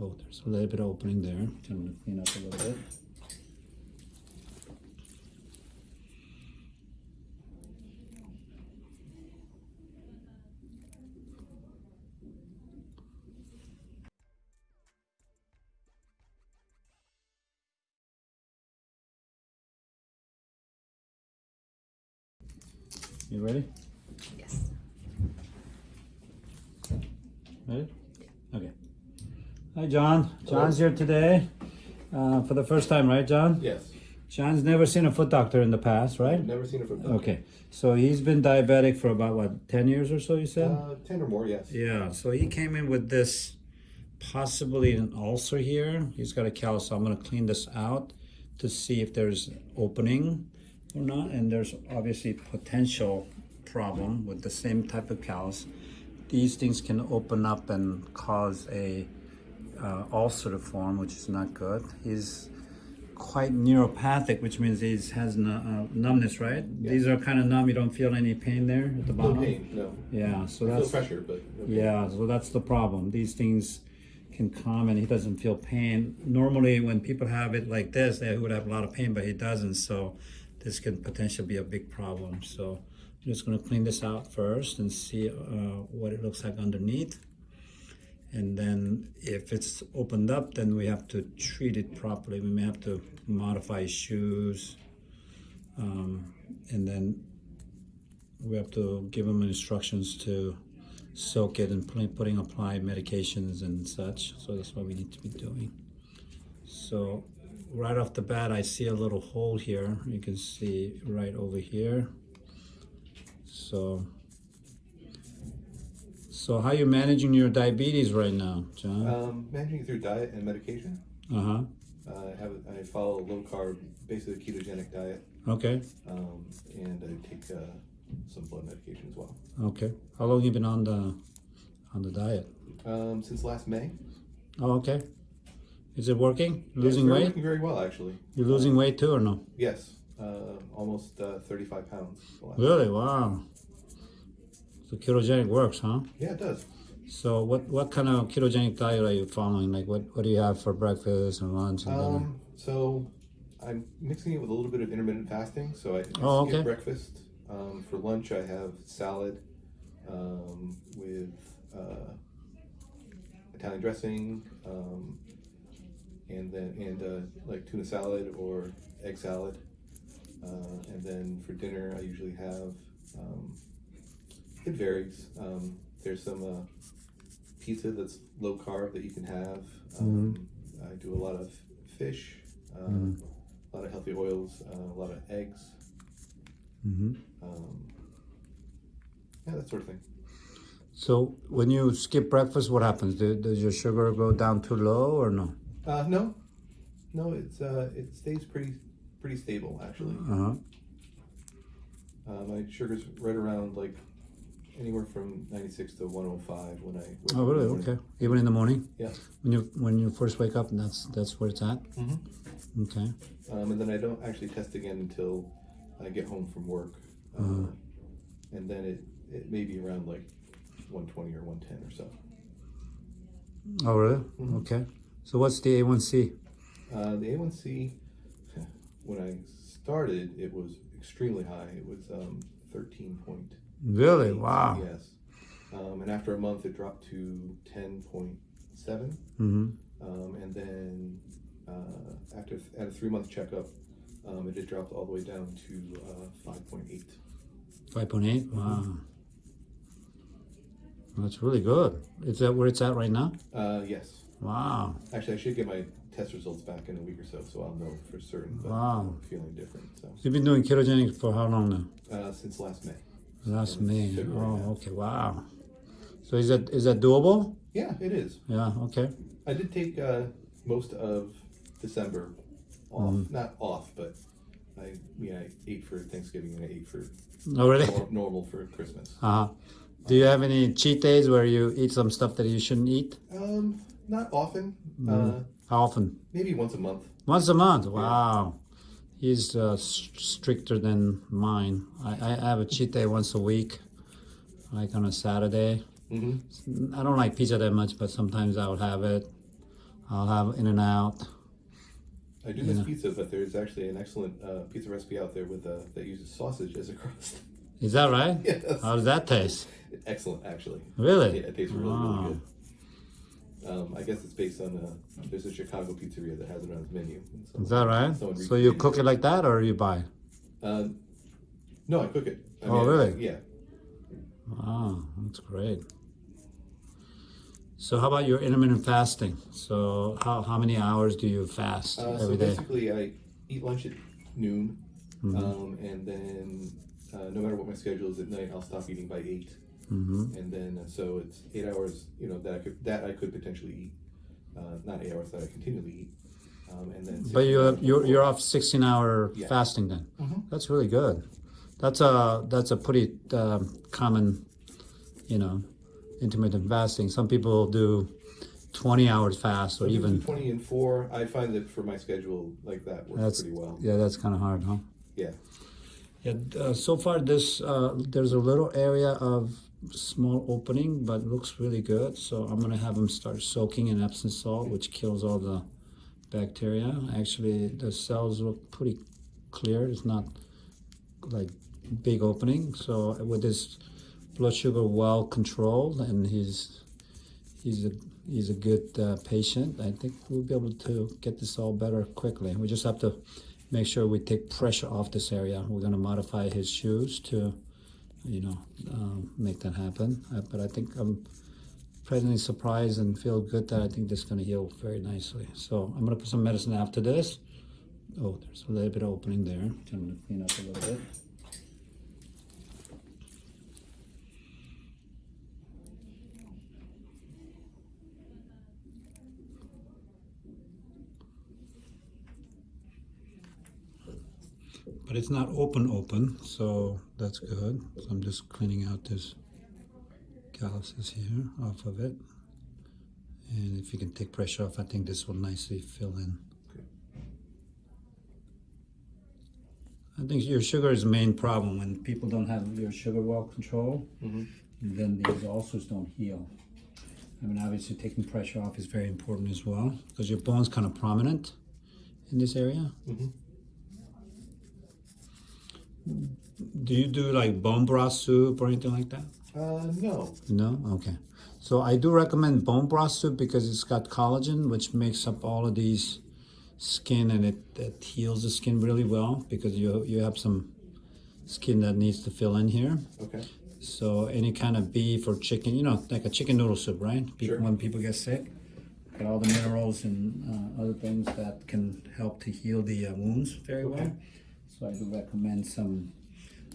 Oh, there's a little bit of opening there. I'm gonna clean up a little bit. You ready? Yes. Ready? Okay. Hi, John. John's here today uh, for the first time, right, John? Yes. John's never seen a foot doctor in the past, right? Never seen a foot doctor. Okay. So he's been diabetic for about what, 10 years or so, you said? Uh, ten or more, yes. Yeah, so he came in with this possibly an ulcer here. He's got a callus, so I'm gonna clean this out to see if there's opening or not. And there's obviously potential problem with the same type of callus. These things can open up and cause a uh, ulcer to form, which is not good. He's quite neuropathic, which means he has uh, numbness, right? These are kind of numb. You don't feel any pain there at the bottom. No pain, no. Yeah, so Feel that's pressure, but no yeah, so that's the problem. These things can come and he doesn't feel pain. Normally, when people have it like this, they would have a lot of pain, but he doesn't. So this can potentially be a big problem. So I'm just going to clean this out first and see uh, what it looks like underneath. And then if it's opened up, then we have to treat it properly. We may have to modify shoes. Um, and then we have to give them instructions to soak it and putting apply medications and such. So that's what we need to be doing. So right off the bat, I see a little hole here. You can see right over here. So, so how are you managing your diabetes right now, John? Um, managing it through diet and medication. Uh huh. Uh, I have I follow a low carb, basically ketogenic diet, Okay. um, and I take uh, some blood medication as well. Okay. How long have you been on the on the diet? Um, since last May. Oh, okay. Is it working? Losing they're weight? Working very well, actually. You're losing weight too, or no? Yes. Uh, almost uh, 35 pounds. Really? Wow. So ketogenic works, huh? Yeah, it does. So what what kind of ketogenic diet are you following? Like what what do you have for breakfast and lunch and dinner? Um, so I'm mixing it with a little bit of intermittent fasting. So I, Oh, skip okay. breakfast. Um, for lunch, I have salad um, with uh, Italian dressing, um, and then and uh, like tuna salad or egg salad. Uh, and then for dinner, I usually have um, it varies. Um, there's some uh, pizza that's low carb that you can have. Um, I do a lot of fish, uh, a lot of healthy oils, uh, a lot of eggs, hmm um, yeah, that sort of thing. So when you skip breakfast, what happens? Do, does your sugar go down too low or no? Uh, no, no, it's uh, it stays pretty pretty stable actually. Uh huh. Uh, my sugar's right around like anywhere from 96 to 105 when I. wake Oh up in really? morning. Okay. Even in the morning Yeah. when you when you first wake up, and that's that's where it's at. Mhm. Okay. Um, and then I don't actually test again until I get home from work. Uh, Uh-huh. And then it, it may be around like 120 or 110 or so. Oh really? Mhm. Okay. So what's the A1C? Uh, the A1C, when I started, it was extremely high. It was um, 13 Really? Wow. Yes. Um, and after a month, it dropped to 10.7. Mm-hmm. Um, and then uh, after at a three month checkup, um, it had dropped all the way down to uh, 5.8. Five point eight. Wow. That's really good. Is that where it's at right now? Uh, yes. Wow. Actually, I should get my test results back in a week or so, so I'll know for certain. But Wow. I'm feeling different. So You've been doing ketogenic for how long now? uh, since last May. Last May. February, Oh, yeah. okay. Wow. So is that is that doable? Yeah, it is. Yeah. Okay. I did take uh, most of December off. Mm-hmm. Not off, but I yeah I ate for Thanksgiving and I ate for Oh, really? normal for Christmas. Uh huh. Do you have any cheat days where you eat some stuff that you shouldn't eat? Um, not often. Mm-hmm. Uh, How often? maybe once a month. Once a month. Wow. He's uh, stricter than mine. I, I have a cheat day once a week, like on a Saturday. Mm-hmm. I don't like pizza that much, but sometimes I'll have it. I'll have in and out. I do miss Yeah. pizza, but there's actually an excellent uh, pizza recipe out there with uh, that uses sausage as a crust. Is that right? yes, How does that taste? excellent actually. Really? Yeah, it tastes really Wow. really good. Um, I guess it's based on a, there's a Chicago pizzeria that has it on its menu. So Is that right? So you cook it like that or you buy? Uh, no, I cook it. I oh, mean, really? I, yeah. Wow, that's great. So how about your intermittent fasting? So how, how many hours do you fast uh, every so basically? I eat lunch at noon, mm -hmm. um, and then uh, no matter what my schedule is at night, I'll stop eating by 8. Mm-hmm. And then uh, so it's eight hours, you know, that I could that I could potentially eat, uh, not eight hours that I continually eat. Um, and then but you're you're, you're off 16 hour yeah. fasting then. Mm-hmm. That's really good. That's a that's a pretty um, common, you know, intermittent fasting. Some people do 20 hours fast or so even 20 and 4 i find that for my schedule like that works that's, pretty well yeah that's kind of hard huh yeah yeah uh, so far this uh, there's a little area of small opening, but looks really good. So I'm gonna have them start soaking in Epsom salt, which kills all the bacteria. Actually, the cells look pretty clear. It's not like big opening. So with his blood sugar well controlled, and he's he's a he's a good uh, patient. I think we'll be able to get this all better quickly. We just have to make sure we take pressure off this area. We're going to modify his shoes to, you know, um, make that happen. Uh, but I think I'm pleasantly surprised and feel good that I think this is going to heal very nicely. So I'm going to put some medicine after this. Oh, there's a little bit of opening there. To clean up a little bit. But it's not open open, so that's good. So I'm just cleaning out this calluses here off of it. And if you can take pressure off, I think this will nicely fill in. I think your sugar is the main problem. When people don't have your sugar well controlled, Mhm. then these ulcers don't heal. I mean, obviously taking pressure off is very important as well because your bone's kind of prominent in this area. Mhm. Do you do like bone broth soup or anything like that? Uh, no. No? Okay. So I do recommend bone broth soup because it's got collagen, which makes up all of these skin and it, it heals the skin really well because you you have some skin that needs to fill in here. Okay. So any kind of beef or chicken, you know, like a chicken noodle soup, right? People, Sure. When people get sick, got all the minerals and uh, other things that can help to heal the uh, wounds very well. So I do recommend some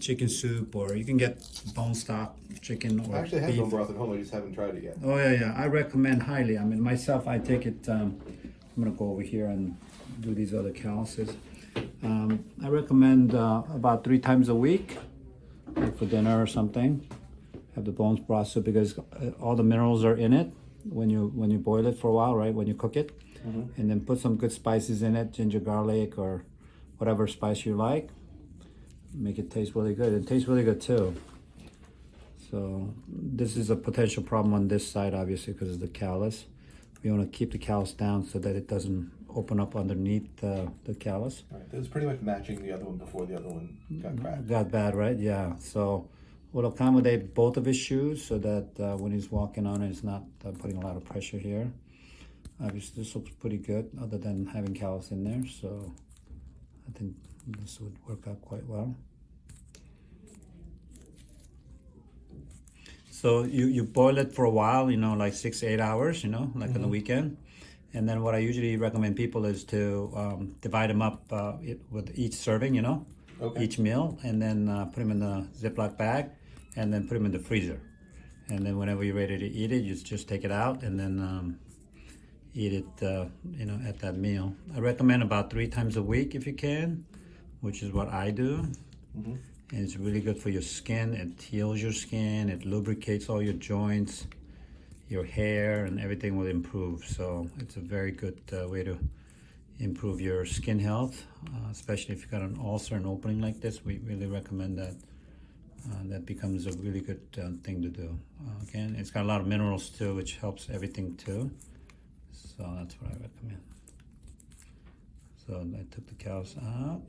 chicken soup, or you can get bone stock chicken or I actually have beef. bone broth at home. I just haven't tried it yet. Oh yeah, yeah. I recommend highly. I mean, myself, I take it. Um, I'm gonna go over here and do these other calluses. Um, I recommend uh, about three times a week, like for dinner or something. Have the bones broth soup because uh, all the minerals are in it when you when you boil it for a while, right? When you cook it, Mhm. and then put some good spices in it, ginger, garlic, or whatever spice you like. Make it taste really good. It tastes really good too. So this is a potential problem on this side, obviously, because of the callus. We want to keep the callus down so that it doesn't open up underneath uh, the callus. All right. That was pretty much matching the other one before the other one got cracked. Got bad, right? Yeah. So we'll accommodate both of his shoes so that uh, when he's walking on it, it's not uh, putting a lot of pressure here. Obviously, this looks pretty good, other than having callus in there. So I think this would work out quite well. So you, you boil it for a while, you know, like six, eight hours, you know, like on the weekend. And then what I usually recommend people is to um, divide them up uh, it, with each serving, you know, Okay. each meal, and then uh, put them in the Ziploc bag, and then put them in the freezer. And then whenever you're ready to eat it, you just take it out and then um, eat it, uh, you know, at that meal. I recommend about three times a week if you can, which is what I do. Mhm. And it's really good for your skin. It heals your skin. It lubricates all your joints, your hair, and everything will improve. So it's a very good uh, way to improve your skin health, uh, especially if you've got an ulcer and opening like this. We really recommend that. Uh, that becomes a really good uh, thing to do. Uh, again, it's got a lot of minerals too, which helps everything too. So that's what I recommend. So I took the cows out.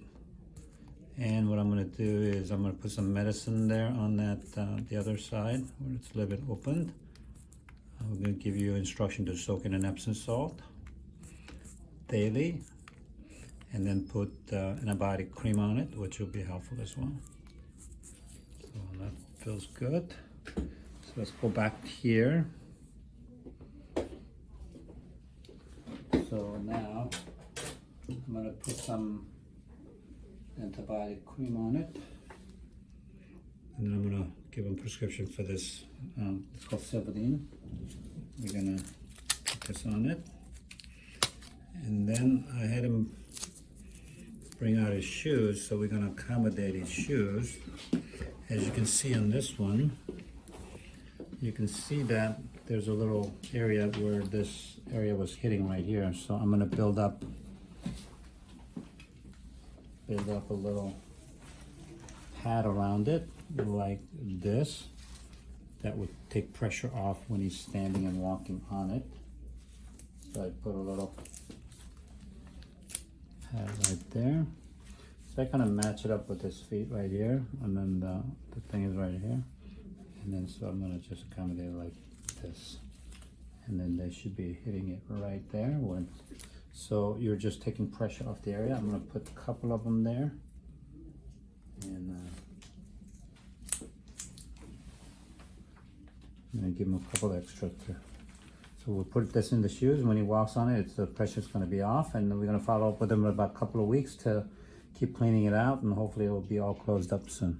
And what I'm gonna do is I'm gonna put some medicine there on that, uh, the other side where it's a little bit opened. I'm gonna give you instruction to soak in an Epsom salt daily. And then put uh, antibiotic cream on it, which will be helpful as well. So that feels good. So let's go back here. So now I'm gonna put some antibiotic cream on it. And then I'm gonna give him prescription for this, um, it's called Silvadene. We're gonna put this on it. And then I had him bring out his shoes, so we're gonna accommodate his shoes. As you can see on this one, you can see that there's a little area where this area was hitting right here, so I'm gonna build up build up a little pad around it like this that would take pressure off when he's standing and walking on it. So I put a little pad right there. So I kind of match it up with his feet right here, and then the, the thing is right here. And then so I'm gonna just accommodate like this. And then they should be hitting it right there when, so you're just taking pressure off the area. I'm gonna put a couple of them there. And uh, I'm gonna give him a couple extra to, so we'll put this in the shoes. When he walks on it, the pressure's gonna be off and then we're gonna follow up with him in about a couple of weeks to keep cleaning it out and hopefully it'll be all closed up soon.